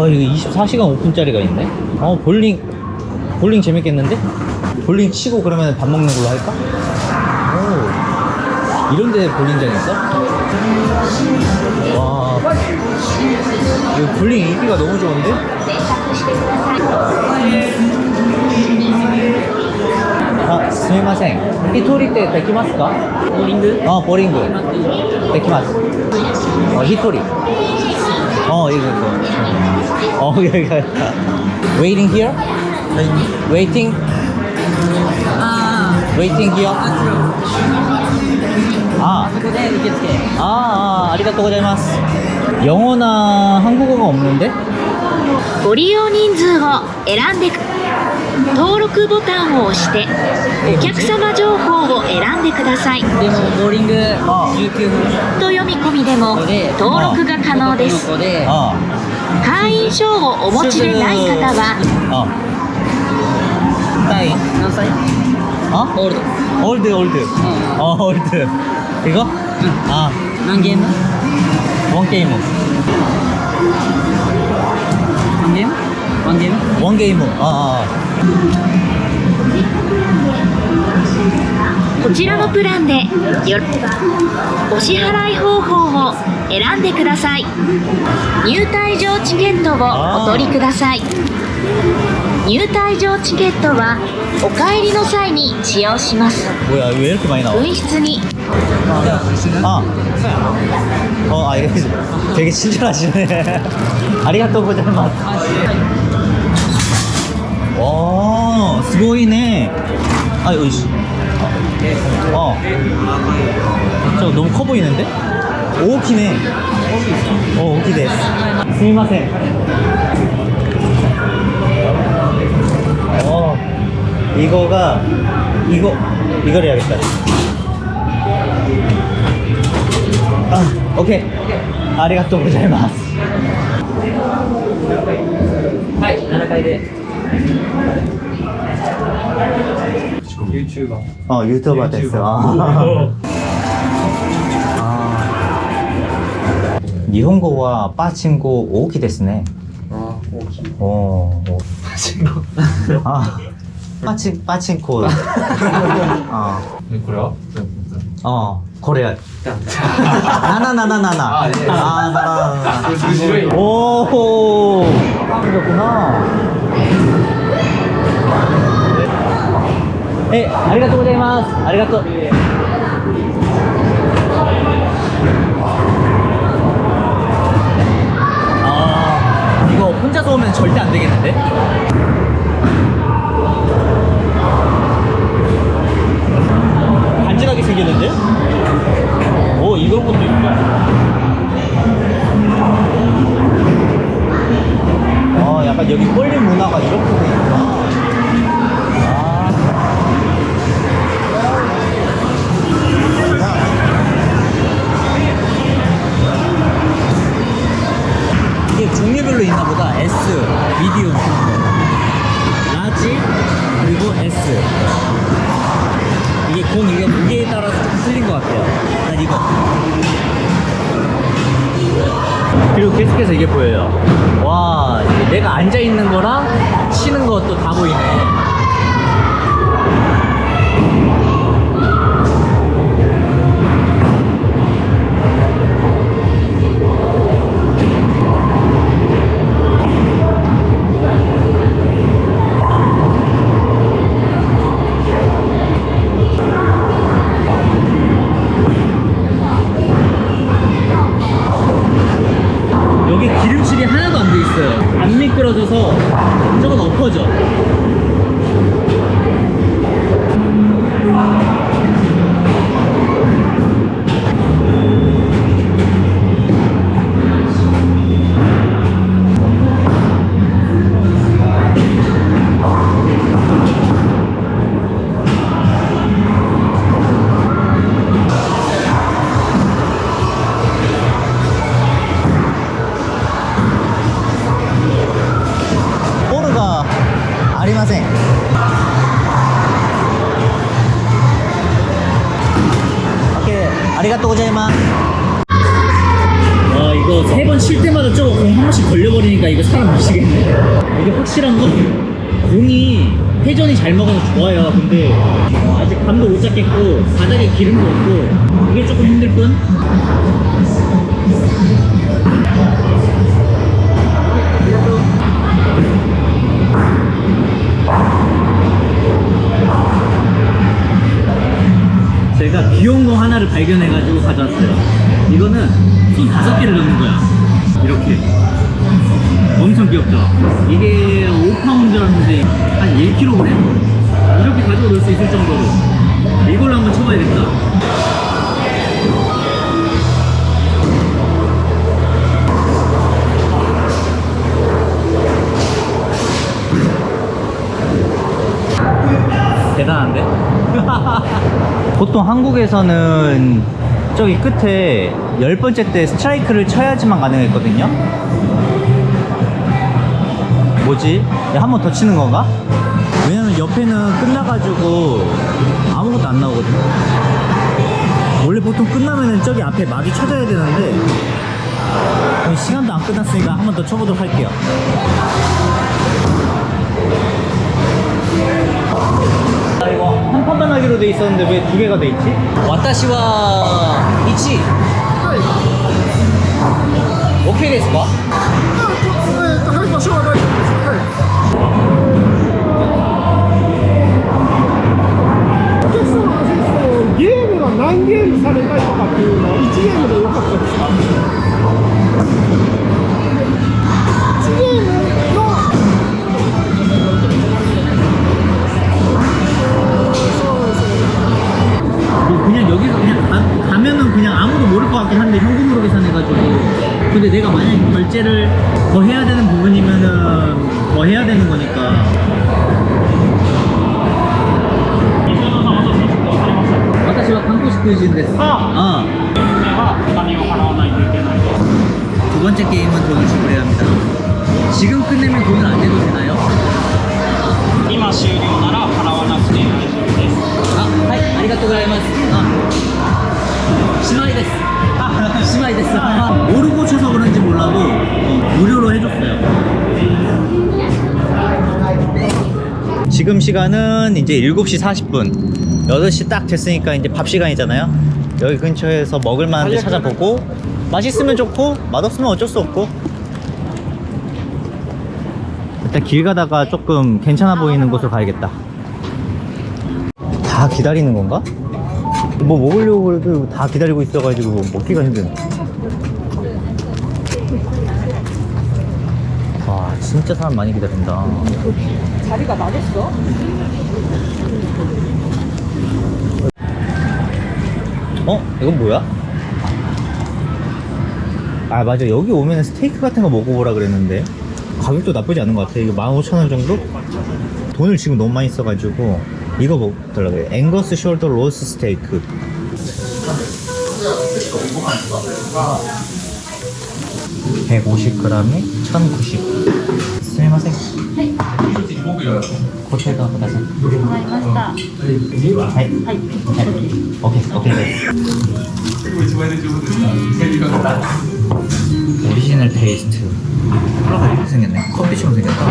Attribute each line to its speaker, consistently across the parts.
Speaker 1: 아 이거 24시간 오픈짜리가 있네 어 볼링 볼링 재밌겠는데? 볼링 치고 그러면 밥 먹는 걸로 할까? 오 이런 데 볼링장 있어? 와 이거 볼링 인기가 너무 좋은데? 아, すみません。一人でできますか？ボーリング？あ、ボーリング。できます。あ、一人。어, 이거, 이거. 어, 여기, 여기. Waiting here? Waiting? Waiting here? 아,
Speaker 2: ここで受付
Speaker 1: 아, 아, 아리가또 고자이마스. 영어나 한국어가 없는데?
Speaker 3: ご利用人数を選んでく登録ボタンを押してお客様情報を選んでください
Speaker 2: でもボーリング
Speaker 1: あ
Speaker 2: 19分
Speaker 3: と読み込みでも登録が可能です
Speaker 2: こで
Speaker 1: 아,
Speaker 3: 会員証をお持ちでない方は
Speaker 1: 第
Speaker 2: 何歳？
Speaker 1: あ？
Speaker 2: オールド。
Speaker 1: オールドオールド、うん、あオールド行こう、
Speaker 2: うん、
Speaker 1: あ。
Speaker 2: 何ゲーム
Speaker 1: ？1ゲー
Speaker 2: ム。1ゲーム？1ゲーム
Speaker 1: ？1ゲーム。ああ。
Speaker 3: こちらのプランでお支払い方法を選んでください。入退場チケットをお取りください。入退場チケットはお帰りの際に使用します。紛失に。
Speaker 1: ありがとうございます。おーすごいね。はいおいし。い 어. 저 너무 커 보이는데? 오키네. 어, 오키 데스. すみません. 어. 이거가 이거 이걸 해야겠다. 아, 오케이. 아리가또 고자이마스.
Speaker 2: はい7階で
Speaker 4: YouTuber
Speaker 1: 어, 유튜버 됐어. 아. 아. 일본어와 빠친코 오키 데스네.
Speaker 4: あ大きい
Speaker 1: 오. 오. 아. 빠친 빠친코. 어.
Speaker 4: えこれは
Speaker 1: 어. 코레아. 나나나나나나.
Speaker 4: 아, 네.
Speaker 1: 아, 나나나나.
Speaker 4: これ白い
Speaker 1: 오. 그렇구나. 아리가또. 아, 이거 혼자서 오면 절대 안 되겠는데? 간지나게 생겼는데? 오, 이런 것도 있다. 아, 약간 여기 꼴린 문화가 이렇게 돼 있구나. 있는 거랑 치는 것도 다 보이네. 하나도 안 돼 있어요. 안 미끄러져서 저건 엎어져. 아리가또 고자이마스. 와, 이거 세번칠 때마다 저거 공 한 번씩 걸려버리니까 이거 사람 미치겠네. 이게 확실한 건 공이 회전이 잘 먹어서 좋아요. 근데 아직 감도 못 잡겠고 바닥에 기름도 없고 이게 조금 힘들 뿐. 보통 한국에서는 저기 끝에 열 번째 때 스트라이크를 쳐야지만 가능했거든요. 뭐지? 한 번 더 치는 건가? 왜냐면 옆에는 끝나가지고 아무것도 안 나오거든. 원래 보통 끝나면은 저기 앞에 막이 쳐져야 되는데 시간도 안 끝났으니까 한 번 더 쳐보도록 할게요. 한 판만 하기로 돼 있었는데 왜 두 개가 돼 있지? 와타시와 이치 오케이 ですか?
Speaker 4: お は
Speaker 1: 韓国人ですあ두 번째 게임은 돈을 지불해야 합니다 지금 끝내면 돈을 안 내도 되나요?
Speaker 5: 今終了なら払わなくて大丈夫です
Speaker 1: 아, 하이, 아리가또ございます. 아. 시마이 데스. 아, 시마이 데스. 아, 모르고 쳐서 그런지 몰라도 어, 무료로 해줬어요. 지금 시간은 이제 7시 40분. 8시 딱 됐으니까 이제 밥 시간이잖아요. 여기 근처에서 먹을 만한 데 찾아보고 맛있으면 좋고 맛없으면 어쩔 수 없고 일단 길 가다가 조금 괜찮아 보이는 곳으로 가야겠다. 다 기다리는 건가? 뭐 먹으려고 해도 다 기다리고 있어가지고 먹기가 힘드네. 와, 진짜 사람 많이 기다린다.
Speaker 6: 자리가 나겠어?
Speaker 1: 어? 이건 뭐야? 아 맞아 여기 오면 스테이크 같은 거 먹어보라 그랬는데 가격도 나쁘지 않은 것 같아 이거 15,000원 정도? 돈을 지금 너무 많이 써가지고 이거 먹더라고요 앵거스 shoulder 로스 스테이크 백 오십 그램에 천구십. 0 0 0 g 스미마셍 こちらくださいはいはいはい 오케이 오케이 됐어 오리지널 테이스트 이렇게 생겼네 커피처럼 생겼다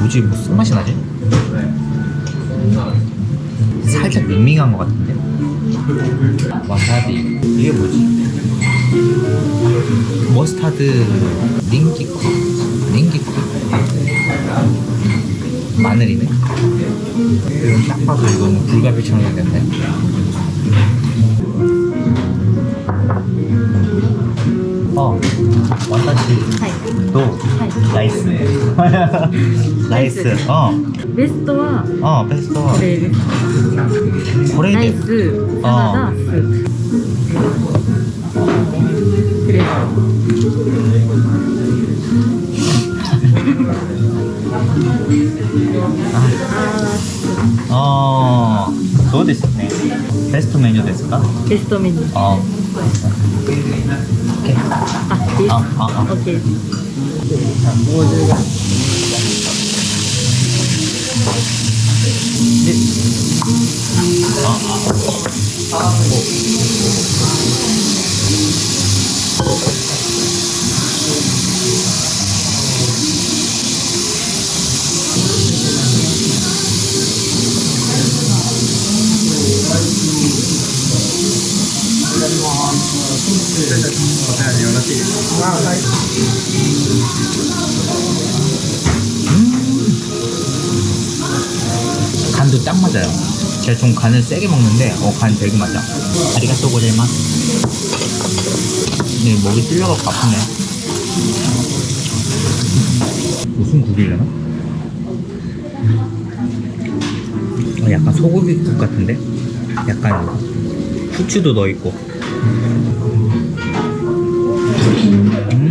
Speaker 1: 뭐지 뭐 쓴맛이 나지? 살짝 밍밍한 것 같은데 와사비. 이게 뭐지? 머스타드 にんにく にんにく 마늘이네? 딱 봐도 이거는 뭐 불고기처럼 생겼네. 어 와사비 또 nice. 나이스. 어.
Speaker 6: 베스트와
Speaker 1: 어
Speaker 6: 베스트와 네 베스트와
Speaker 1: これで
Speaker 6: あ
Speaker 1: あそうですね。ベストメニューですか？
Speaker 6: ベストメニュー。
Speaker 1: あ
Speaker 6: あ
Speaker 1: あああああ。ああ 간도 딱 맞아요. 제가 좀 간을 세게 먹는데 어 간 되게 맞아. 아리가또 고자이마스. 네 목이 찔려갖고 아프네. 무슨 국이려나? 어, 약간 소고기국 같은데? 약간 후추도 넣어있고. 음.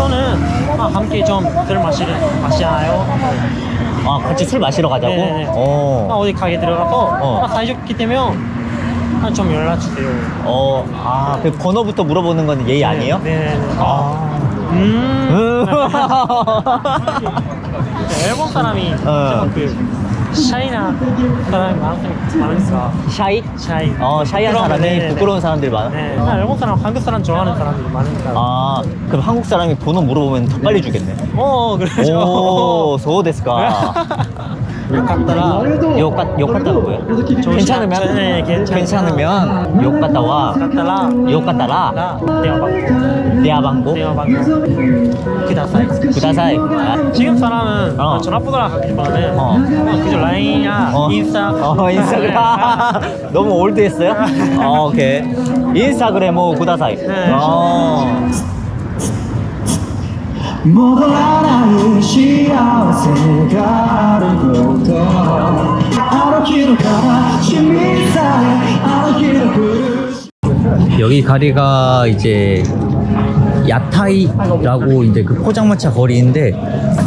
Speaker 1: 어.
Speaker 5: 우선은 아, 함께 좀술 마시를 마시나요?
Speaker 1: 아 같이 술 마시러 가자고?
Speaker 5: 네네네. 아,
Speaker 1: 어.
Speaker 5: 어디 가게 들어가서
Speaker 1: 어.
Speaker 5: 아, 사이좋게 되면 아, 좀 연락 주세요.
Speaker 1: 어. 아, 그 번호부터 물어보는 건 예의 아니에요?
Speaker 5: 네. 네.
Speaker 1: 아.
Speaker 5: 음.
Speaker 1: 음.
Speaker 5: 일본 사람이
Speaker 1: 어.
Speaker 5: 좀그 shy나 사람이 많으니까 shy? shy.
Speaker 1: 어, shy한 사람이
Speaker 5: 네네네.
Speaker 1: 부끄러운 사람들이 많아?
Speaker 5: 네. 아, 일본 사람 한국 사람 좋아하는 사람들이 많으니까.
Speaker 1: 아, 그럼 한국 사람이 번호 물어보면 더 빨리 주겠네.
Speaker 5: 어 그러죠.
Speaker 1: 오, 소 데스까.
Speaker 5: 욕갔다라
Speaker 1: 욕, 같- 욕 같다가 뭐야? 괜찮으면?
Speaker 5: 네, 괜찮으면.
Speaker 1: 괜찮으면 욕 갔다와
Speaker 5: 갔다라
Speaker 1: 욕 갔다라
Speaker 5: 라 대화방
Speaker 1: 대화방고
Speaker 5: 대화방 그다사이
Speaker 1: 구다사이 아,
Speaker 5: 지금 사람은
Speaker 1: 어.
Speaker 5: 전화번호랑 하기보다는
Speaker 1: 어.
Speaker 5: 어. 그저 라인이나
Speaker 1: 어.
Speaker 5: 인스타
Speaker 1: 어, 인스타그램 너무 올드했어요? 어, 오케이 인스타그램 뭐 구다사이
Speaker 5: 네.
Speaker 1: 어. 여기 가리가 이제 야타이라고 이제 그 포장마차 거리인데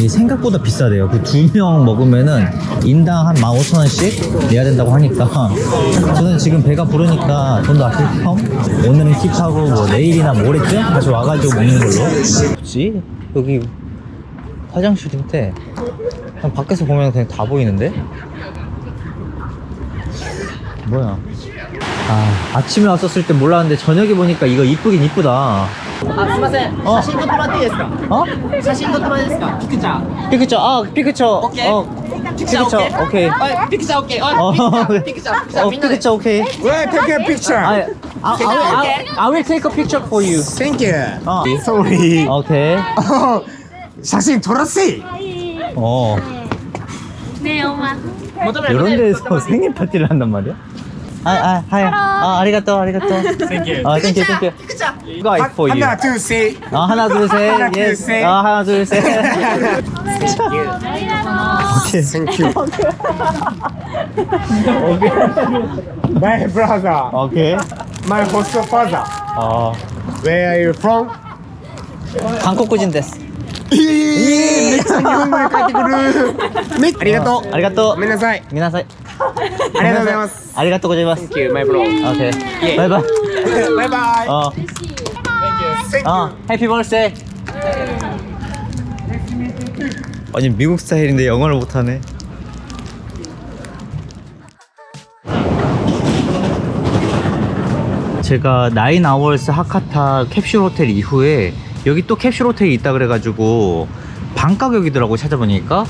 Speaker 1: 생각보다 비싸대요 그 두 명 먹으면은 인당 한 15,000원씩 내야 된다고 하니까 저는 지금 배가 부르니까 돈도 아낄 겸 오늘은 킵하고 뭐 내일이나 모레쯤 다시 와가지고 먹는 걸로 뭐지? 여기 화장실인데 그냥 밖에서 보면 그냥 다 보이는데? 뭐야? 아, 아침에 왔었을 때 몰랐는데 저녁에 보니까 이거 이쁘긴 이쁘다.
Speaker 2: あ、すいません。
Speaker 1: 어
Speaker 2: 写真撮ってもらっていいですか
Speaker 1: 어?
Speaker 2: 写真撮ってもらっていいですかピクチャー。
Speaker 1: 피크처, 아, 피크처.
Speaker 2: 오케이.
Speaker 1: 어,
Speaker 2: ピクチャー
Speaker 1: 피크처,
Speaker 2: オッケー
Speaker 1: 오케이.
Speaker 2: はい、ピクチャーオッケー。
Speaker 1: 어,
Speaker 2: はい、ピクチャー、ピクチャー、ピクチャー、
Speaker 1: 어,
Speaker 2: みんなで。
Speaker 1: 피크처, 오케이.
Speaker 7: Well, take a picture.
Speaker 1: I, I'll, I'll, I'll, I will take a picture for you.
Speaker 7: Thank you.
Speaker 1: 어.
Speaker 7: Sorry. Okay. 자신 돌았지?
Speaker 1: 어.
Speaker 3: 네, 엄마.
Speaker 1: 이런 데서 생일 파티를 한단 말이야? 아, 아, 하야. 아, 아리가또, 아리가또.
Speaker 5: Thank you.
Speaker 1: 아, thank you, thank you. 그쵸? 이거 I for you.
Speaker 7: 하나, 둘, 셋.
Speaker 1: 아, 하나, 둘, 셋.
Speaker 7: 하나, 둘, 셋.
Speaker 1: 아, 하나, 둘, 셋. Thank you. 오케이.
Speaker 7: Thank you. 오케이. My brother.
Speaker 1: 오케이.
Speaker 7: My host father.
Speaker 1: Oh.。
Speaker 7: Where are you from?
Speaker 1: 韓国人です。
Speaker 7: えめっちゃ日本帰ってくる。めありがとう。
Speaker 1: ありがとう。
Speaker 7: ごめんなさい。
Speaker 1: ごめんなさい。
Speaker 7: ありがとうございます。
Speaker 1: ありがとうございます。
Speaker 7: Thank you, my bro.
Speaker 1: Okay.
Speaker 7: Bye bye. Bye bye.
Speaker 1: あ。
Speaker 7: Thank you.
Speaker 1: あ、Happy birthday. 아니 미국 스타일인데 영어를 못하 네. 제가 Nine Hours 하카타 캡슐 호텔 이후에 여기 또 캡슐 호텔이 있다 그래가지고 반 가격이더라고 찾아보니까